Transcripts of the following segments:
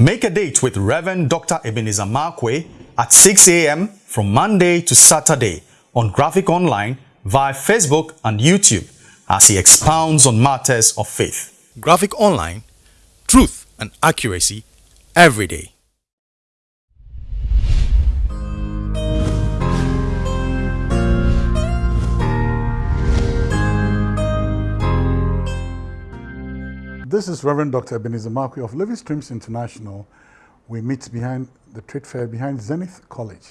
Make a date with Reverend Dr. Ebenezer Markwei at 6 a.m. from Monday to Saturday on Graphic Online via Facebook and YouTube as he expounds on matters of faith. Graphic Online, truth and accuracy every day. This is Reverend Dr. Ebenezer Markwei of Living Streams International. We meet behind the trade fair, behind Zenith College,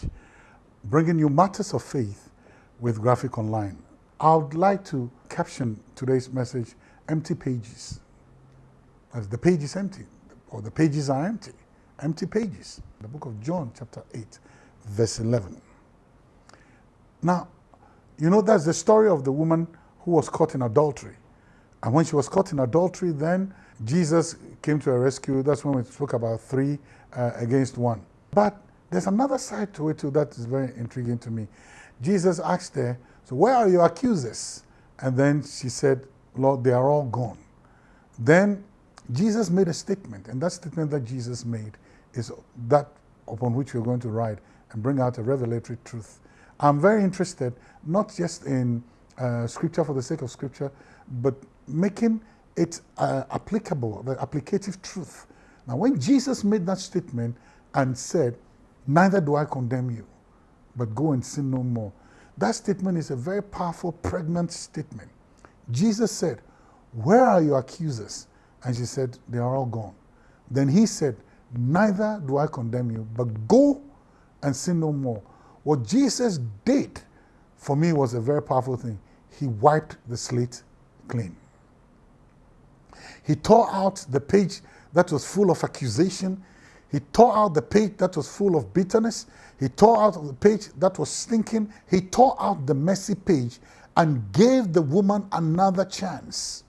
bringing you matters of faith with Graphic Online. I would like to caption today's message, empty pages. As the page is empty, or the pages are empty, empty pages. The book of John, chapter 8, verse 11. Now, you know, that's the story of the woman who was caught in adultery. And when she was caught in adultery, then Jesus came to her rescue. That's when we spoke about three uh, against one. But there's another side to it too that is very intriguing to me. Jesus asked her, so where are your accusers? And then she said, Lord, they are all gone. Then Jesus made a statement, and that statement that Jesus made is that upon which we're going to ride and bring out a revelatory truth. I'm very interested, not just in uh, scripture for the sake of scripture, but making it uh, applicable, the applicative truth. Now, when Jesus made that statement and said, Neither do I condemn you, but go and sin no more, that statement is a very powerful, pregnant statement. Jesus said, Where are your accusers? And she said, They are all gone. Then he said, Neither do I condemn you, but go and sin no more. What Jesus did for me was a very powerful thing. He wiped the slate clean. He tore out the page that was full of accusation. He tore out the page that was full of bitterness. He tore out the page that was stinking. He tore out the messy page and gave the woman another chance.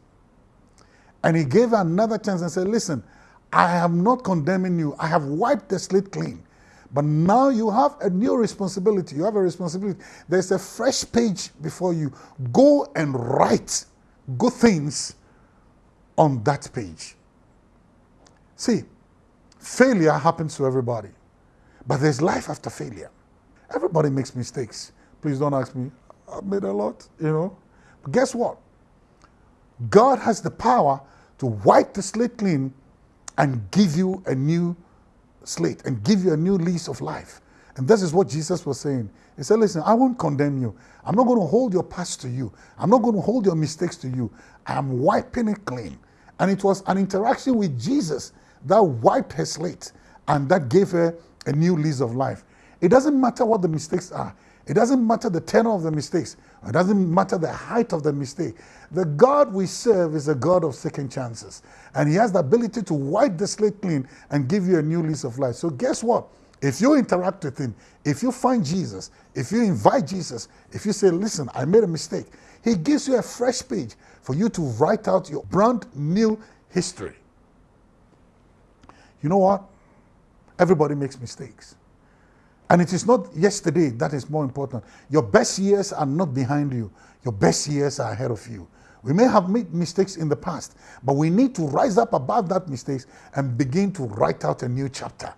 And he gave her another chance and said, Listen, I am not condemning you. I have wiped the slate clean. But now you have a new responsibility. You have a responsibility. There's a fresh page before you. Go and write good things on that page. See, failure happens to everybody, but there's life after failure. Everybody makes mistakes. Please don't ask me, I've made a lot, you know. But guess what? God has the power to wipe the slate clean and give you a new slate and give you a new lease of life. And this is what Jesus was saying. He said, Listen, I won't condemn you. I'm not going to hold your past to you. I'm not going to hold your mistakes to you. I'm wiping it clean. And it was an interaction with Jesus that wiped her slate and that gave her a new lease of life. It doesn't matter what the mistakes are. It doesn't matter the tenor of the mistakes. It doesn't matter the height of the mistake. The God we serve is a God of second chances. And he has the ability to wipe the slate clean and give you a new lease of life. So guess what? If you interact with him, if you find Jesus, if you invite Jesus, if you say, listen, I made a mistake, he gives you a fresh page for you to write out your brand new history. You know what? Everybody makes mistakes. And it is not yesterday that is more important. Your best years are not behind you. Your best years are ahead of you. We may have made mistakes in the past, but we need to rise up above that mistakes and begin to write out a new chapter.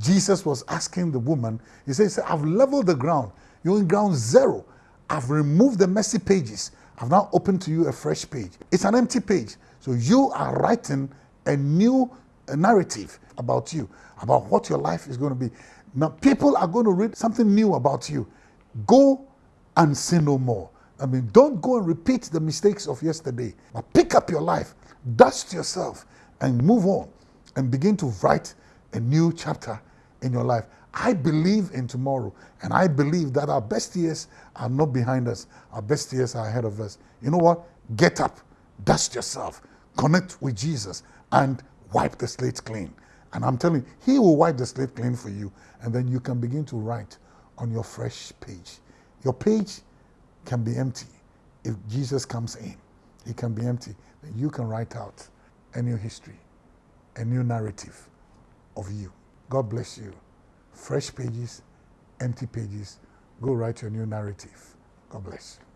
Jesus was asking the woman, he says, I've leveled the ground. You're in ground zero. I've removed the messy pages. I've now opened to you a fresh page. It's an empty page. So you are writing a new narrative about you, about what your life is going to be. Now, people are going to read something new about you. Go and sin no more. I mean, don't go and repeat the mistakes of yesterday, but pick up your life, dust yourself, and move on and begin to write a new chapter in your life. I believe in tomorrow, and I believe that our best years are not behind us, our best years are ahead of us. You know what? Get up, dust yourself, connect with Jesus, and wipe the slate clean. And I'm telling you, He will wipe the slate clean for you, and then you can begin to write on your fresh page. Your page can be empty if Jesus comes in. It can be empty. Then you can write out a new history, a new narrative of you. God bless you. Fresh pages, empty pages. Go write your new narrative. God bless you.